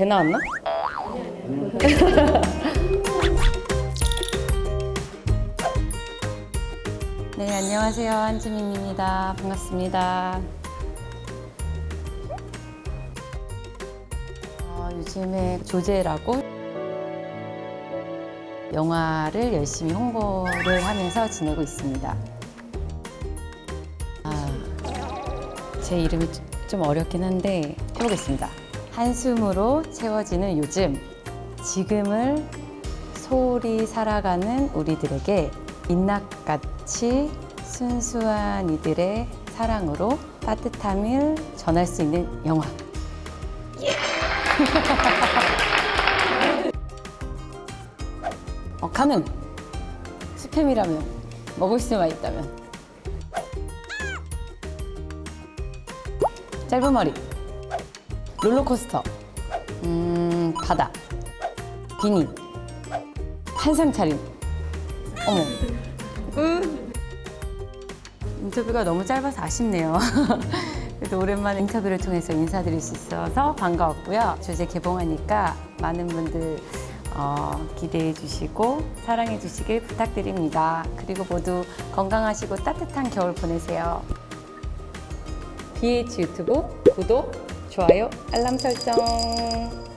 배 나왔나? 네, 안녕하세요. 한지민입니다. 반갑습니다. 어, 요즘에 조제라고 영화를 열심히 홍보를 하면서 지내고 있습니다. 아, 제 이름이 좀 어렵긴 한데 해보겠습니다. 한숨으로 채워지는 요즘, 지금을 소홀히 살아가는 우리들에게 민낯같이 순수한 이들의 사랑으로 따뜻함을 전할 수 있는 영화. 어, 가능! 스팸이라면, 먹을 수만 있다면. 짧은 머리 롤러코스터. 음 바다. 비니. 한상 차림. 어머. 으. 인터뷰가 너무 짧아서 아쉽네요. 그래도 오랜만에 인터뷰를 통해서 인사드릴 수 있어서 반가웠고요. 주제 개봉하니까 많은 분들 어, 기대해 주시고 사랑해 주시길 부탁드립니다. 그리고 모두 건강하시고 따뜻한 겨울 보내세요. BH 유튜브 구독, 좋아요, 알람 설정